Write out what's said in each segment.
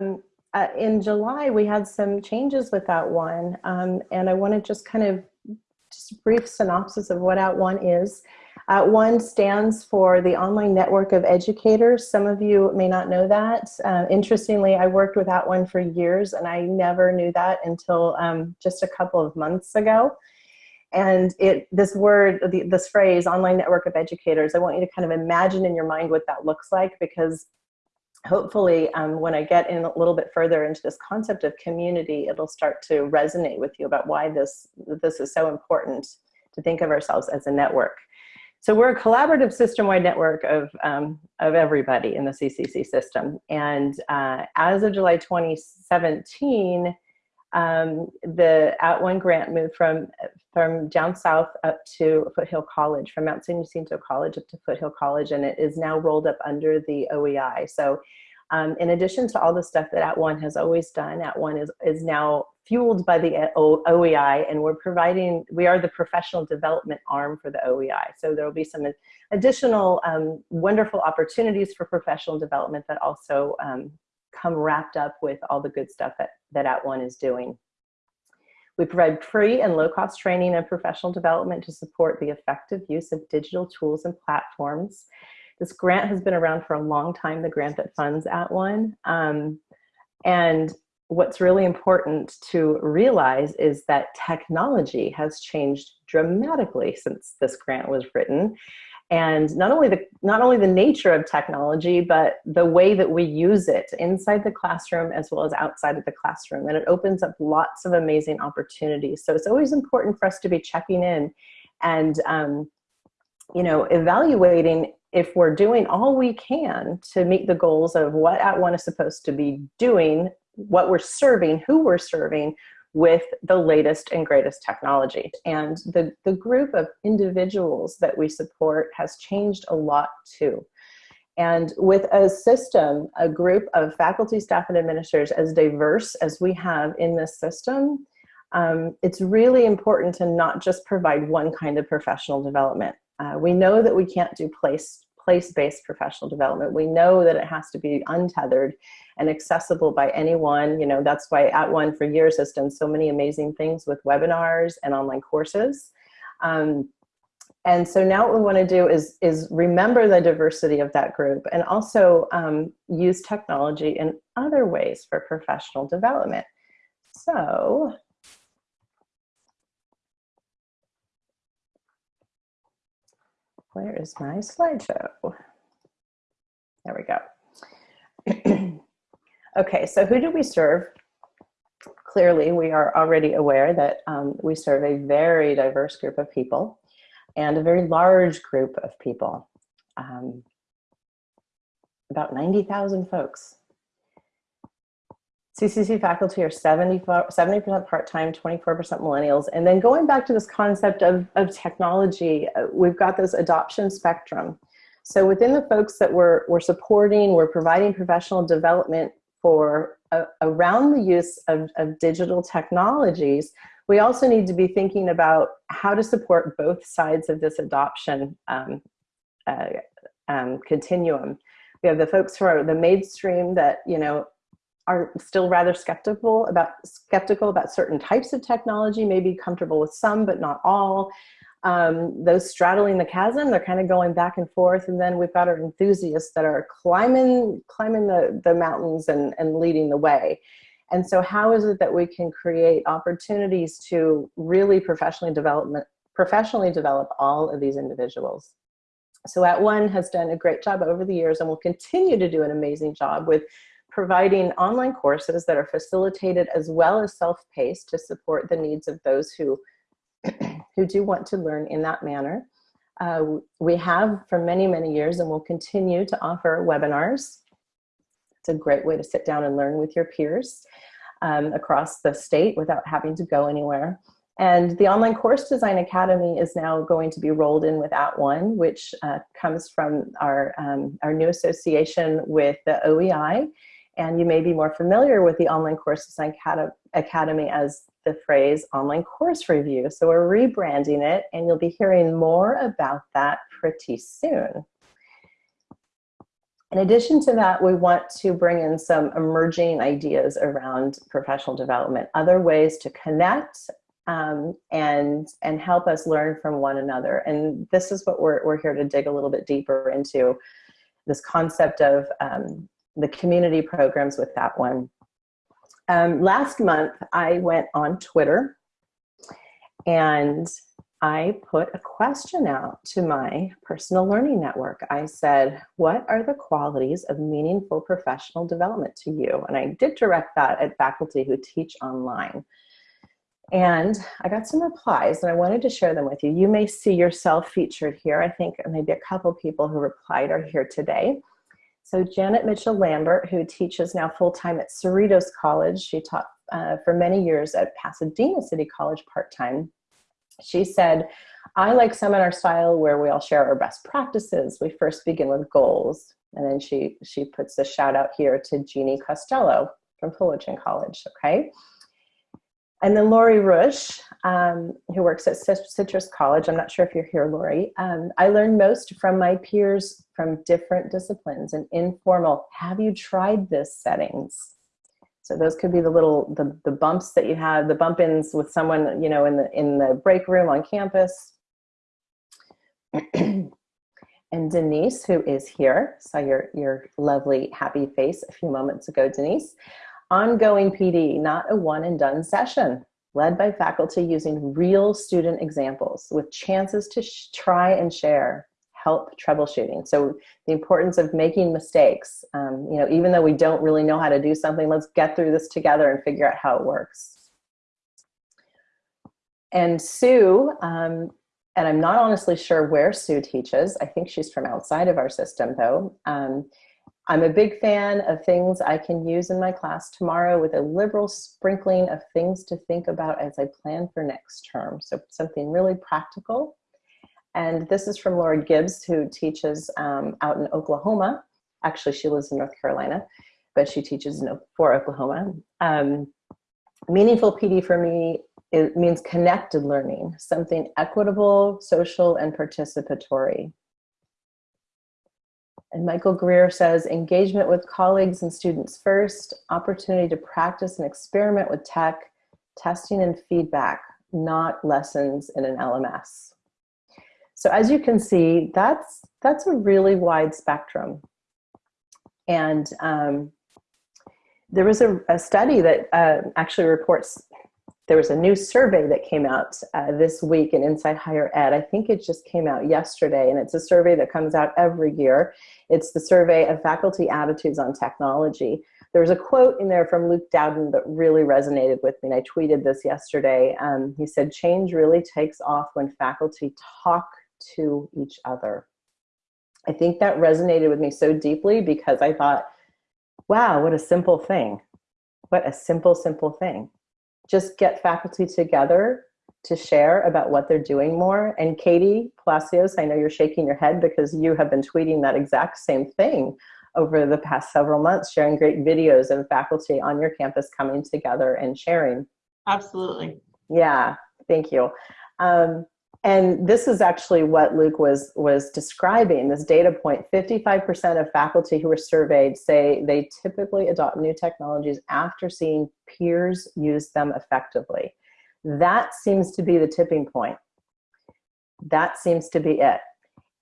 Um, uh, in July, we had some changes with that @ONE, um, and I want to just kind of just a brief synopsis of what At @ONE is. @ONE stands for the Online Network of Educators. Some of you may not know that. Uh, interestingly, I worked with At @ONE for years, and I never knew that until um, just a couple of months ago. And it, this word, the, this phrase, online network of educators, I want you to kind of imagine in your mind what that looks like because hopefully um, when I get in a little bit further into this concept of community, it'll start to resonate with you about why this, this is so important to think of ourselves as a network. So we're a collaborative system-wide network of, um, of everybody in the CCC system. And uh, as of July 2017, um, the @ONE grant moved from, from down south up to Foothill College, from Mount San Jacinto College up to Foothill College, and it is now rolled up under the OEI. So um, in addition to all the stuff that At @ONE has always done, At @ONE is, is now fueled by the OEI and we're providing, we are the professional development arm for the OEI. So there will be some additional um, wonderful opportunities for professional development that also um, come wrapped up with all the good stuff that, that At @ONE is doing. We provide free and low-cost training and professional development to support the effective use of digital tools and platforms. This grant has been around for a long time, the grant that funds at @ONE. Um, and what's really important to realize is that technology has changed dramatically since this grant was written. And not only the not only the nature of technology, but the way that we use it inside the classroom as well as outside of the classroom. And it opens up lots of amazing opportunities. So it's always important for us to be checking in and um, you know, evaluating if we're doing all we can to meet the goals of what At @ONE is supposed to be doing, what we're serving, who we're serving with the latest and greatest technology. And the, the group of individuals that we support has changed a lot too. And with a system, a group of faculty, staff, and administrators as diverse as we have in this system, um, it's really important to not just provide one kind of professional development. Uh, we know that we can't do place place-based professional development. We know that it has to be untethered and accessible by anyone. You know, that's why At @ONE for years has done so many amazing things with webinars and online courses. Um, and so now what we want to do is, is remember the diversity of that group and also um, use technology in other ways for professional development. So where is my slideshow? There we go. okay, so who do we serve? Clearly, we are already aware that um, we serve a very diverse group of people and a very large group of people. Um, about 90,000 folks CCC faculty are 70% part-time, 24% millennials. And then going back to this concept of, of technology, uh, we've got this adoption spectrum. So within the folks that we're, we're supporting, we're providing professional development for uh, around the use of, of digital technologies, we also need to be thinking about how to support both sides of this adoption um, uh, um, continuum. We have the folks who are the mainstream that, you know, are still rather skeptical about skeptical about certain types of technology, maybe comfortable with some, but not all. Um, those straddling the chasm, they're kind of going back and forth. And then we've got our enthusiasts that are climbing, climbing the, the mountains and, and leading the way. And so how is it that we can create opportunities to really professionally develop, professionally develop all of these individuals? So At @ONE has done a great job over the years and will continue to do an amazing job with providing online courses that are facilitated as well as self-paced to support the needs of those who, who do want to learn in that manner. Uh, we have for many, many years and will continue to offer webinars. It's a great way to sit down and learn with your peers um, across the state without having to go anywhere. And the Online Course Design Academy is now going to be rolled in with At @ONE, which uh, comes from our, um, our new association with the OEI and you may be more familiar with the Online Course Design Academy as the phrase online course review. So we're rebranding it and you'll be hearing more about that pretty soon. In addition to that, we want to bring in some emerging ideas around professional development, other ways to connect um, and, and help us learn from one another. And this is what we're, we're here to dig a little bit deeper into, this concept of um, the community programs with that one. Um, last month, I went on Twitter and I put a question out to my personal learning network. I said, what are the qualities of meaningful professional development to you? And I did direct that at faculty who teach online. And I got some replies and I wanted to share them with you. You may see yourself featured here. I think maybe a couple people who replied are here today. So Janet Mitchell Lambert, who teaches now full-time at Cerritos College, she taught uh, for many years at Pasadena City College part-time. She said, I like seminar style where we all share our best practices. We first begin with goals. And then she, she puts a shout out here to Jeannie Costello from Fullerton College, okay? And then Lori Rush, um, who works at Citrus College. I'm not sure if you're here, Lori. Um, I learned most from my peers from different disciplines and informal, have you tried this settings? So those could be the little, the, the bumps that you have, the bump-ins with someone, you know, in the, in the break room on campus. and Denise, who is here, saw your, your lovely happy face a few moments ago, Denise. Ongoing PD, not a one and done session, led by faculty using real student examples with chances to try and share help troubleshooting. So the importance of making mistakes, um, you know, even though we don't really know how to do something, let's get through this together and figure out how it works. And Sue, um, and I'm not honestly sure where Sue teaches. I think she's from outside of our system though. Um, I'm a big fan of things I can use in my class tomorrow with a liberal sprinkling of things to think about as I plan for next term. So something really practical and this is from Laura Gibbs, who teaches um, out in Oklahoma. Actually, she lives in North Carolina, but she teaches in, for Oklahoma. Um, meaningful PD for me it means connected learning, something equitable, social, and participatory. And Michael Greer says, engagement with colleagues and students first, opportunity to practice and experiment with tech, testing and feedback, not lessons in an LMS. So as you can see, that's, that's a really wide spectrum. And um, there was a, a study that uh, actually reports, there was a new survey that came out uh, this week in Inside Higher Ed. I think it just came out yesterday, and it's a survey that comes out every year. It's the survey of faculty attitudes on technology. There was a quote in there from Luke Dowden that really resonated with me, and I tweeted this yesterday. Um, he said, change really takes off when faculty talk to each other. I think that resonated with me so deeply because I thought, wow, what a simple thing. What a simple, simple thing. Just get faculty together to share about what they're doing more. And Katie Palacios, I know you're shaking your head because you have been tweeting that exact same thing over the past several months, sharing great videos of faculty on your campus coming together and sharing. Absolutely. Yeah, thank you. Um, and this is actually what Luke was, was describing, this data point. 55% of faculty who were surveyed say they typically adopt new technologies after seeing peers use them effectively. That seems to be the tipping point. That seems to be it.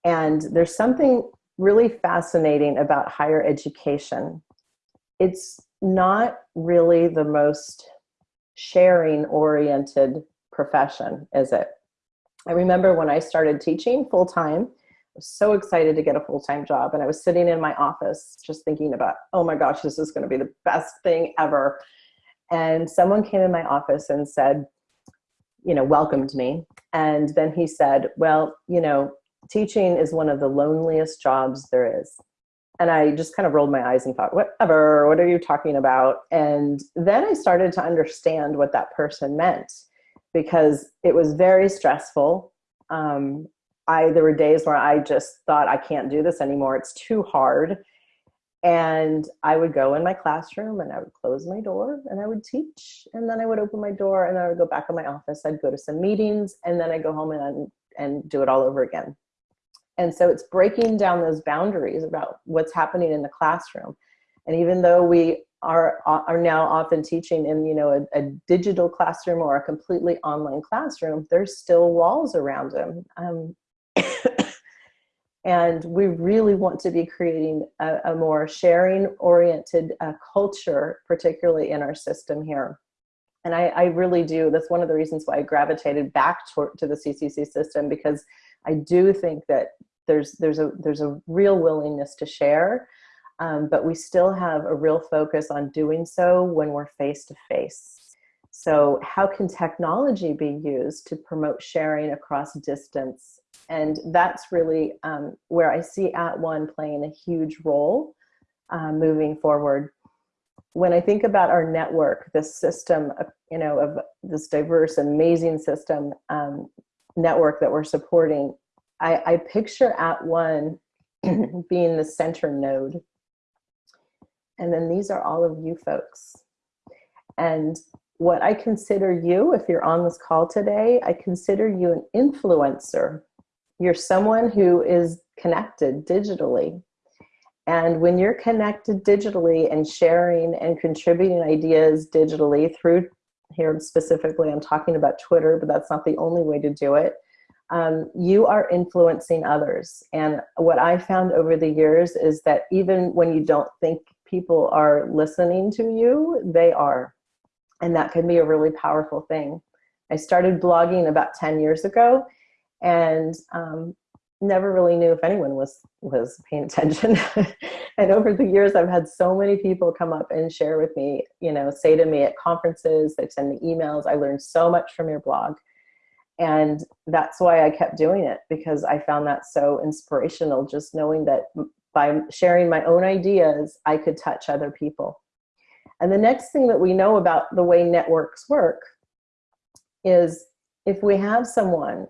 And there's something really fascinating about higher education. It's not really the most sharing oriented profession, is it? I remember when I started teaching full time, I was so excited to get a full time job. And I was sitting in my office just thinking about, oh my gosh, this is going to be the best thing ever. And someone came in my office and said, you know, welcomed me. And then he said, well, you know, teaching is one of the loneliest jobs there is. And I just kind of rolled my eyes and thought, whatever, what are you talking about? And then I started to understand what that person meant because it was very stressful. Um, I, there were days where I just thought, I can't do this anymore. It's too hard. And I would go in my classroom and I would close my door and I would teach. And then I would open my door and I would go back in my office. I'd go to some meetings and then I'd go home and, and do it all over again. And so it's breaking down those boundaries about what's happening in the classroom. And even though we are, are now often teaching in you know a, a digital classroom or a completely online classroom, there's still walls around them. Um, and we really want to be creating a, a more sharing oriented uh, culture, particularly in our system here. And I, I, really do, that's one of the reasons why I gravitated back to, to the CCC system because I do think that there's, there's, a, there's a real willingness to share um, but we still have a real focus on doing so when we're face to face. So how can technology be used to promote sharing across distance? And that's really um, where I see At One playing a huge role uh, moving forward. When I think about our network, this system, of, you know, of this diverse, amazing system um, network that we're supporting, I, I picture At One being the center node and then these are all of you folks. And what I consider you, if you're on this call today, I consider you an influencer. You're someone who is connected digitally. And when you're connected digitally and sharing and contributing ideas digitally through here specifically, I'm talking about Twitter, but that's not the only way to do it. Um, you are influencing others. And what I found over the years is that even when you don't think people are listening to you, they are. And that can be a really powerful thing. I started blogging about 10 years ago and um, never really knew if anyone was, was paying attention. and over the years, I've had so many people come up and share with me, you know, say to me at conferences, they send me emails. I learned so much from your blog. And that's why I kept doing it because I found that so inspirational, just knowing that by sharing my own ideas, I could touch other people. And the next thing that we know about the way networks work is if we have someone,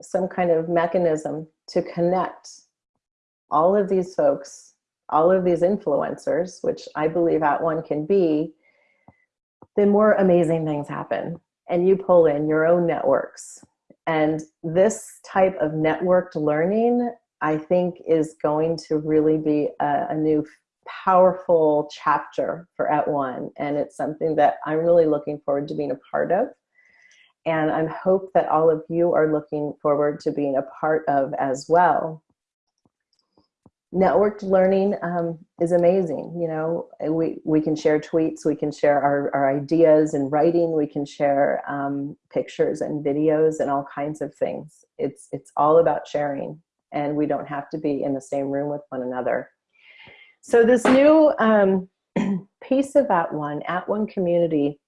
some kind of mechanism to connect all of these folks, all of these influencers, which I believe At One can be, then more amazing things happen. And you pull in your own networks. And this type of networked learning I think is going to really be a, a new powerful chapter for At One. And it's something that I'm really looking forward to being a part of. And I hope that all of you are looking forward to being a part of as well. Networked learning um, is amazing. You know, we, we can share tweets, we can share our, our ideas and writing, we can share um, pictures and videos and all kinds of things. It's, it's all about sharing and we don't have to be in the same room with one another. So this new um, piece of At One, At One community,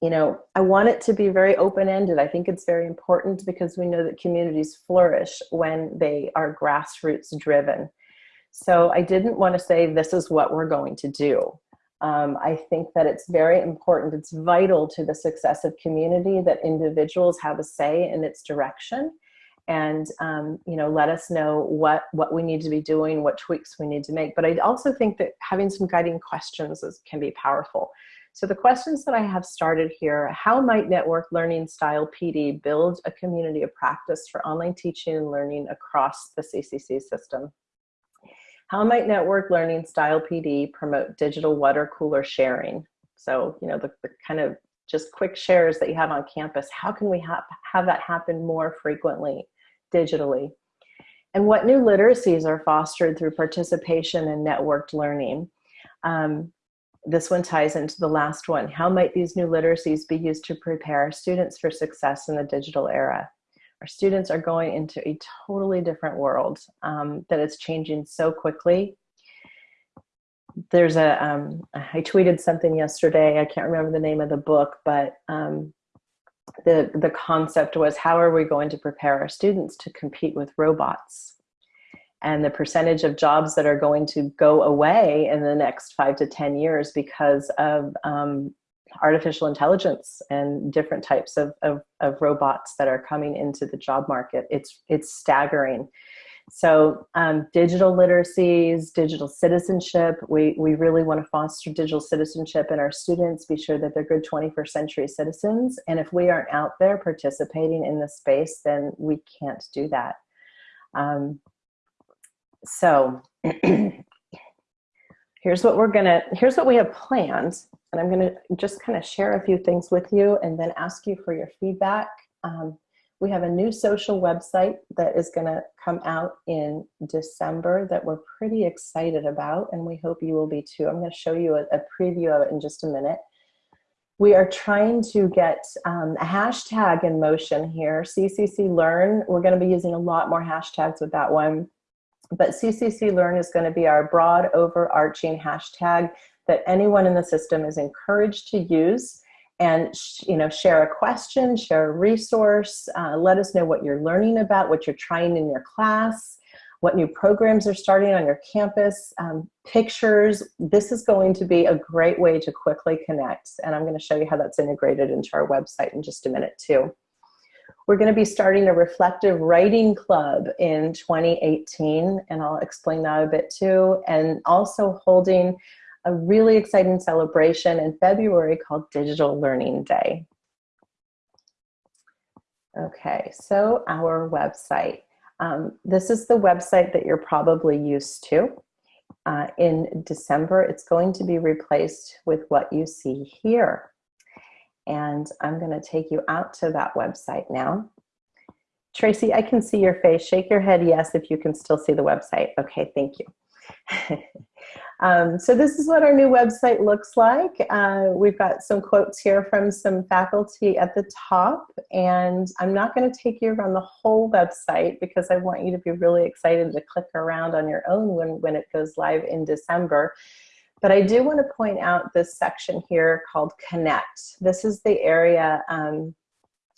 you know, I want it to be very open-ended. I think it's very important because we know that communities flourish when they are grassroots driven. So I didn't want to say this is what we're going to do. Um, I think that it's very important, it's vital to the success of community that individuals have a say in its direction and um, you know let us know what what we need to be doing what tweaks we need to make. But i also think that having some guiding questions is, can be powerful. So the questions that i have started here how might network learning style pd build a community of practice for online teaching and learning across the ccc system? How might network learning style pd promote digital water cooler sharing? So you know the, the kind of just quick shares that you have on campus how can we have have that happen more frequently digitally. And what new literacies are fostered through participation and networked learning? Um, this one ties into the last one. How might these new literacies be used to prepare students for success in the digital era? Our students are going into a totally different world um, that is changing so quickly. There's a. Um, I tweeted something yesterday, I can't remember the name of the book, but um, the, the concept was how are we going to prepare our students to compete with robots? And the percentage of jobs that are going to go away in the next five to 10 years because of um, artificial intelligence and different types of, of, of robots that are coming into the job market. It's, it's staggering. So um, digital literacies, digital citizenship, we, we really want to foster digital citizenship in our students, be sure that they're good 21st century citizens. And if we aren't out there participating in the space, then we can't do that. Um, so here's what we're gonna, here's what we have planned. And I'm gonna just kind of share a few things with you and then ask you for your feedback. Um, we have a new social website that is gonna come out in December that we're pretty excited about and we hope you will be too. I'm gonna show you a, a preview of it in just a minute. We are trying to get um, a hashtag in motion here, CCC Learn. We're gonna be using a lot more hashtags with that one. But CCC Learn is gonna be our broad overarching hashtag that anyone in the system is encouraged to use and you know share a question share a resource uh, let us know what you're learning about what you're trying in your class what new programs are starting on your campus um, pictures. This is going to be a great way to quickly connect and i'm going to show you how that's integrated into our website in just a minute too. We're going to be starting a reflective writing club in 2018 and i'll explain that a bit too and also holding a really exciting celebration in February called Digital Learning Day. Okay, so our website. Um, this is the website that you're probably used to. Uh, in December, it's going to be replaced with what you see here. And I'm going to take you out to that website now. Tracy, I can see your face. Shake your head yes if you can still see the website. Okay, thank you. Um, so this is what our new website looks like. Uh, we've got some quotes here from some faculty at the top, and I'm not going to take you around the whole website because I want you to be really excited to click around on your own when, when it goes live in December. But I do want to point out this section here called Connect. This is the area um,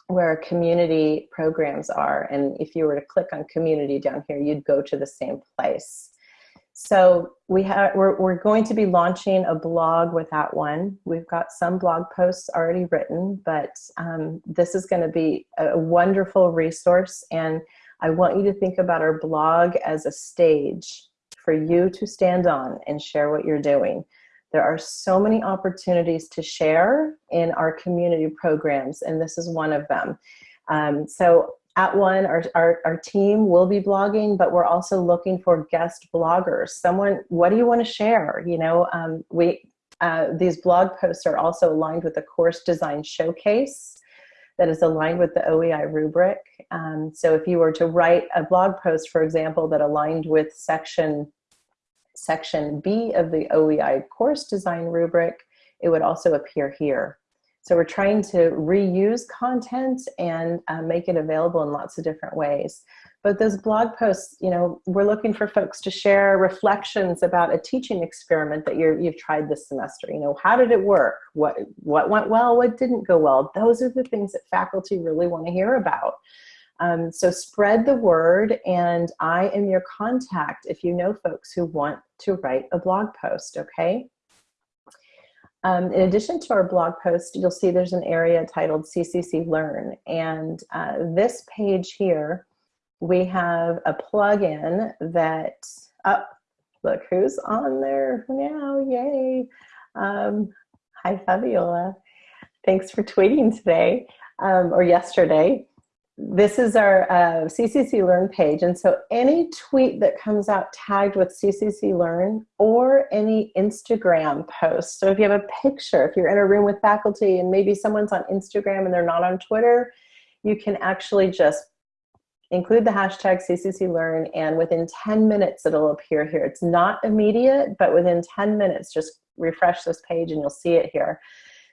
where community programs are. And if you were to click on community down here, you'd go to the same place. So we have we're, we're going to be launching a blog with that one. We've got some blog posts already written, but um, this is going to be a wonderful resource. And I want you to think about our blog as a stage for you to stand on and share what you're doing. There are so many opportunities to share in our community programs, and this is one of them. Um, so at one, our, our, our team will be blogging, but we're also looking for guest bloggers. Someone, what do you want to share? You know, um, we uh, these blog posts are also aligned with the course design showcase that is aligned with the OEI rubric. Um, so if you were to write a blog post, for example, that aligned with section, section B of the OEI course design rubric, it would also appear here. So we're trying to reuse content and uh, make it available in lots of different ways. But those blog posts, you know, we're looking for folks to share reflections about a teaching experiment that you have tried this semester. You know, how did it work? What, what went well? What didn't go well? Those are the things that faculty really want to hear about. Um, so spread the word and I am your contact if you know folks who want to write a blog post, okay? Um, in addition to our blog post, you'll see there's an area titled CCC Learn. And uh, this page here, we have a plugin that, oh, look who's on there now, yay. Um, hi, Fabiola. Thanks for tweeting today um, or yesterday this is our uh, CCC Learn page. And so any tweet that comes out tagged with CCC Learn or any Instagram post. So if you have a picture, if you're in a room with faculty and maybe someone's on Instagram and they're not on Twitter, you can actually just include the hashtag CCC Learn and within 10 minutes it'll appear here. It's not immediate, but within 10 minutes, just refresh this page and you'll see it here.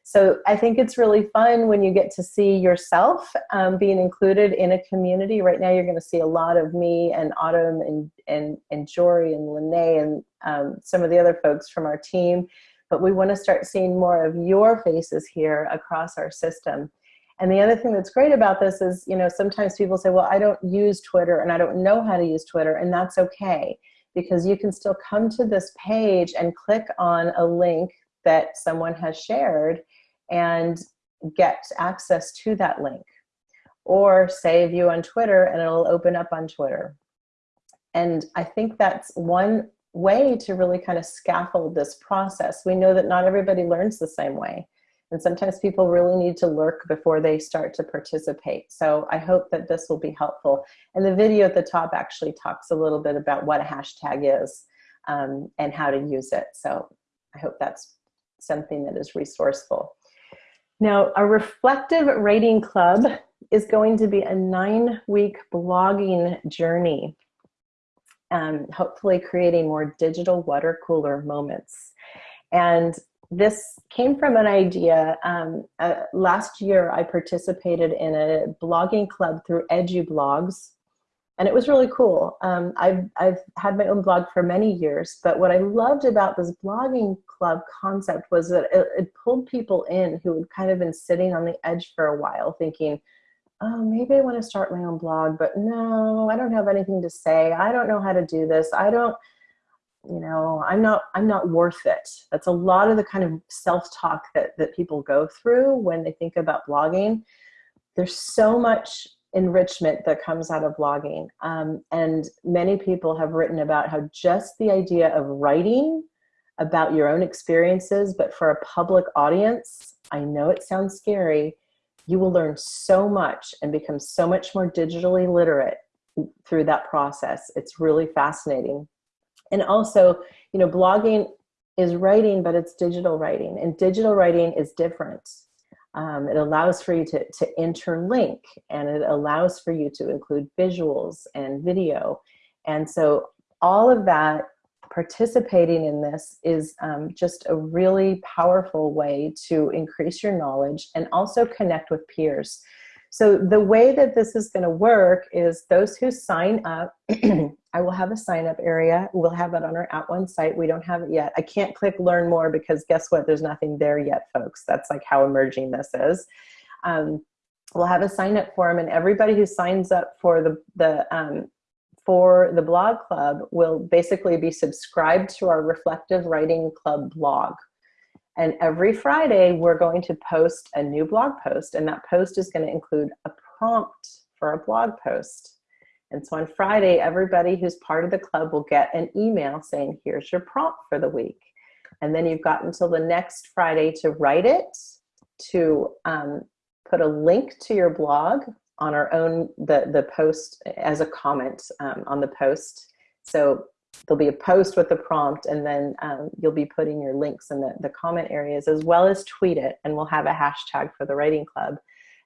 So I think it's really fun when you get to see yourself um, being included in a community. Right now you're going to see a lot of me and Autumn and, and, and Jory and Lene and um, some of the other folks from our team. But we want to start seeing more of your faces here across our system. And the other thing that's great about this is, you know, sometimes people say, well, I don't use Twitter and I don't know how to use Twitter, and that's okay because you can still come to this page and click on a link that someone has shared and get access to that link. Or save you on Twitter and it'll open up on Twitter. And I think that's one way to really kind of scaffold this process. We know that not everybody learns the same way. And sometimes people really need to lurk before they start to participate. So I hope that this will be helpful. And the video at the top actually talks a little bit about what a hashtag is um, and how to use it. So I hope that's something that is resourceful. Now, a reflective writing club is going to be a nine week blogging journey, um, hopefully creating more digital water cooler moments. And this came from an idea. Um, uh, last year, I participated in a blogging club through EduBlogs, and it was really cool. Um, I've, I've had my own blog for many years, but what I loved about this blogging club concept was that it, it pulled people in who had kind of been sitting on the edge for a while thinking, oh, maybe I want to start my own blog, but no, I don't have anything to say. I don't know how to do this. I don't, you know, I'm not, I'm not worth it. That's a lot of the kind of self-talk that, that people go through when they think about blogging. There's so much enrichment that comes out of blogging. Um, and many people have written about how just the idea of writing about your own experiences, but for a public audience, I know it sounds scary, you will learn so much and become so much more digitally literate through that process. It's really fascinating. And also, you know, blogging is writing, but it's digital writing and digital writing is different. Um, it allows for you to, to interlink and it allows for you to include visuals and video. And so all of that participating in this is um, just a really powerful way to increase your knowledge and also connect with peers. So the way that this is going to work is those who sign up, I will have a sign up area. We'll have it on our At One site. We don't have it yet. I can't click learn more because guess what? There's nothing there yet, folks. That's like how emerging this is. Um, we'll have a sign up form and everybody who signs up for the, the um, for the blog club will basically be subscribed to our Reflective Writing Club blog. And every Friday, we're going to post a new blog post, and that post is going to include a prompt for a blog post. And so on Friday, everybody who's part of the club will get an email saying, here's your prompt for the week. And then you've got until the next Friday to write it, to um, put a link to your blog on our own, the, the post as a comment um, on the post. So there'll be a post with the prompt and then um, you'll be putting your links in the, the comment areas as well as tweet it and we'll have a hashtag for the writing club.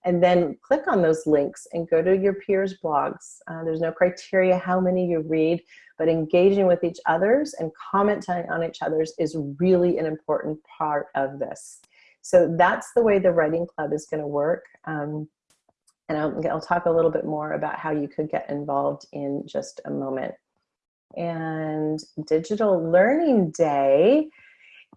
And then click on those links and go to your peers blogs. Uh, there's no criteria how many you read, but engaging with each others and commenting on each others is really an important part of this. So that's the way the writing club is gonna work. Um, and I'll, I'll talk a little bit more about how you could get involved in just a moment. And Digital Learning Day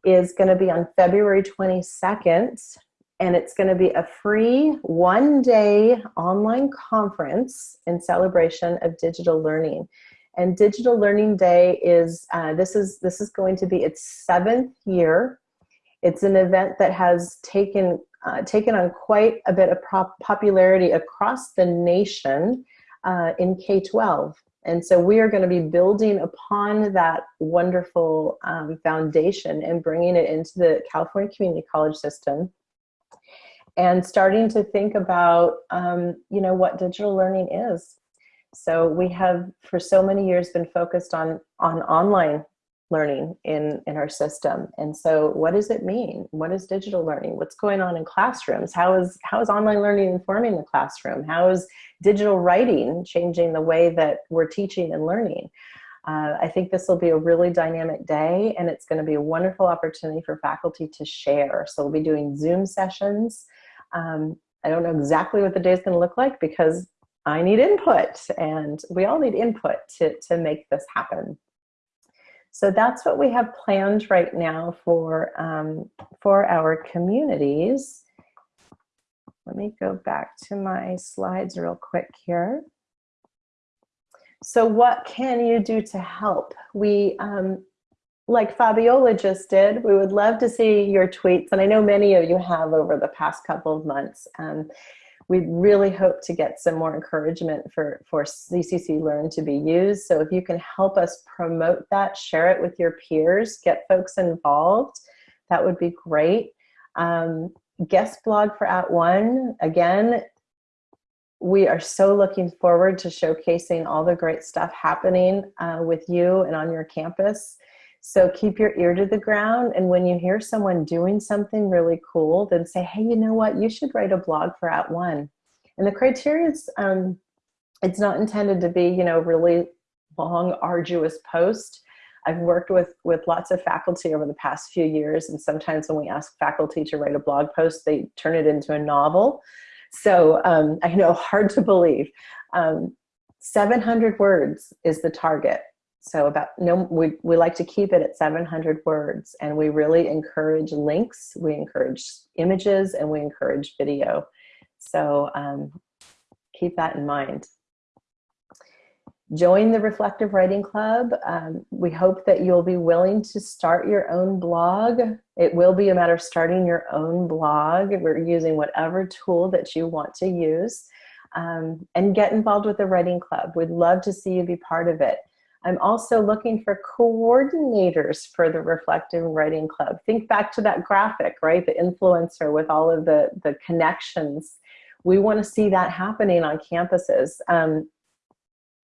is going to be on February 22nd and it's going to be a free one day online conference in celebration of digital learning and digital learning day is uh, this is this is going to be its seventh year it's an event that has taken uh, taken on quite a bit of popularity across the nation uh, in K-12. And so we are going to be building upon that wonderful um, foundation and bringing it into the California Community College system and starting to think about, um, you know, what digital learning is. So we have for so many years been focused on, on online learning in, in our system. And so what does it mean? What is digital learning? What's going on in classrooms? How is, how is online learning informing the classroom? How is digital writing changing the way that we're teaching and learning? Uh, I think this will be a really dynamic day and it's going to be a wonderful opportunity for faculty to share. So we'll be doing Zoom sessions. Um, I don't know exactly what the day is going to look like because I need input and we all need input to, to make this happen. So that's what we have planned right now for, um, for our communities. Let me go back to my slides real quick here. So what can you do to help? We, um, like Fabiola just did, we would love to see your tweets, and I know many of you have over the past couple of months. Um, we really hope to get some more encouragement for, for CCC Learn to be used. So if you can help us promote that, share it with your peers, get folks involved, that would be great. Um, guest blog for At One. Again, we are so looking forward to showcasing all the great stuff happening uh, with you and on your campus. So keep your ear to the ground. And when you hear someone doing something really cool, then say, hey, you know what? You should write a blog for At One. And the criteria is, um, it's not intended to be, you know, really long, arduous post. I've worked with, with lots of faculty over the past few years. And sometimes when we ask faculty to write a blog post, they turn it into a novel. So um, I know hard to believe. Um, 700 words is the target. So about no, we, we like to keep it at 700 words and we really encourage links, we encourage images and we encourage video. So um, keep that in mind. Join the Reflective Writing Club. Um, we hope that you'll be willing to start your own blog. It will be a matter of starting your own blog. We're using whatever tool that you want to use. Um, and get involved with the writing club. We'd love to see you be part of it. I'm also looking for coordinators for the Reflective Writing Club. Think back to that graphic, right? The influencer with all of the, the connections. We want to see that happening on campuses. Um,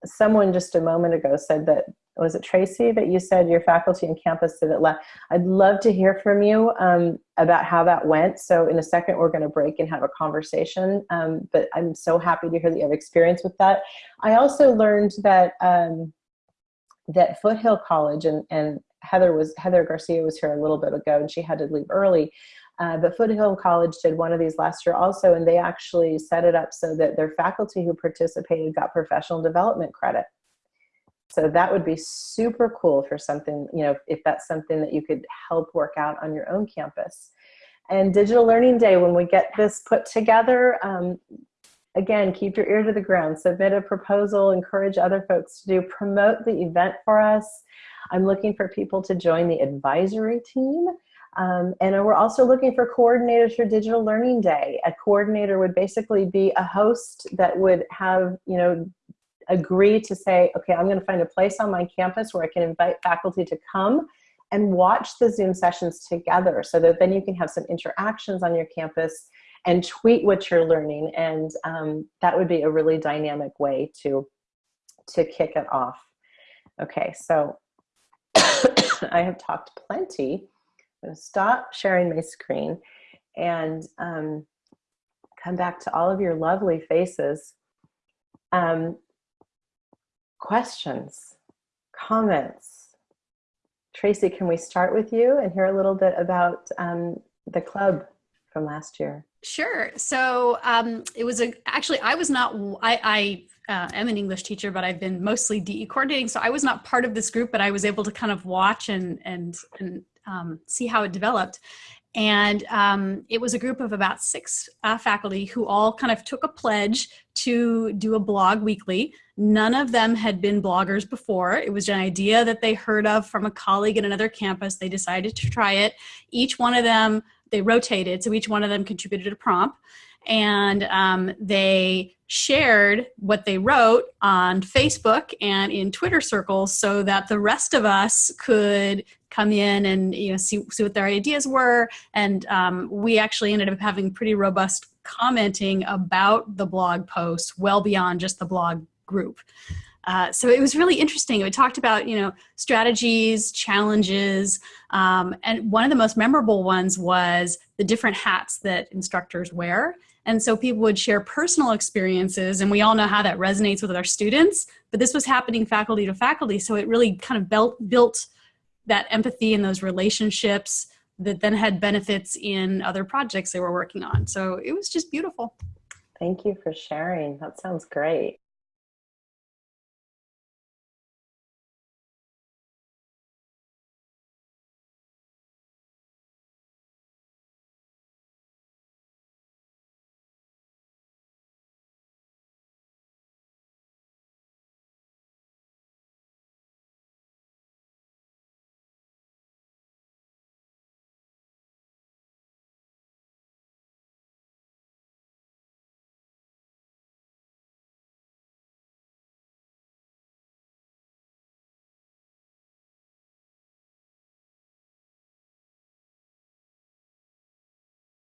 someone just a moment ago said that, was it Tracy that you said your faculty and campus did it left? I'd love to hear from you um, about how that went. So in a second, we're gonna break and have a conversation, um, but I'm so happy to hear that you have experience with that. I also learned that um, that Foothill College and, and Heather was Heather Garcia was here a little bit ago and she had to leave early. Uh, but Foothill College did one of these last year also, and they actually set it up so that their faculty who participated got professional development credit. So that would be super cool for something, you know, if that's something that you could help work out on your own campus. And Digital Learning Day, when we get this put together, um, again, keep your ear to the ground, submit a proposal, encourage other folks to do, promote the event for us. I'm looking for people to join the advisory team. Um, and we're also looking for coordinators for Digital Learning Day. A coordinator would basically be a host that would have, you know, agree to say, okay, I'm gonna find a place on my campus where I can invite faculty to come and watch the Zoom sessions together so that then you can have some interactions on your campus and tweet what you're learning. And um, that would be a really dynamic way to, to kick it off. Okay, so I have talked plenty. I'm gonna stop sharing my screen and um, come back to all of your lovely faces. Um, questions, comments. Tracy, can we start with you and hear a little bit about um, the club from last year? Sure. So um, it was a, actually, I was not, I, I uh, am an English teacher, but I've been mostly DE coordinating. So I was not part of this group, but I was able to kind of watch and, and, and um, see how it developed. And um, it was a group of about six uh, faculty who all kind of took a pledge to do a blog weekly. None of them had been bloggers before. It was an idea that they heard of from a colleague at another campus. They decided to try it. Each one of them they rotated, so each one of them contributed a prompt, and um, they shared what they wrote on Facebook and in Twitter circles so that the rest of us could come in and you know see, see what their ideas were and um, we actually ended up having pretty robust commenting about the blog posts well beyond just the blog group. Uh, so it was really interesting. We talked about, you know, strategies, challenges, um, and one of the most memorable ones was the different hats that instructors wear. And so people would share personal experiences, and we all know how that resonates with our students, but this was happening faculty to faculty, so it really kind of built, built that empathy and those relationships that then had benefits in other projects they were working on. So it was just beautiful. Thank you for sharing. That sounds great.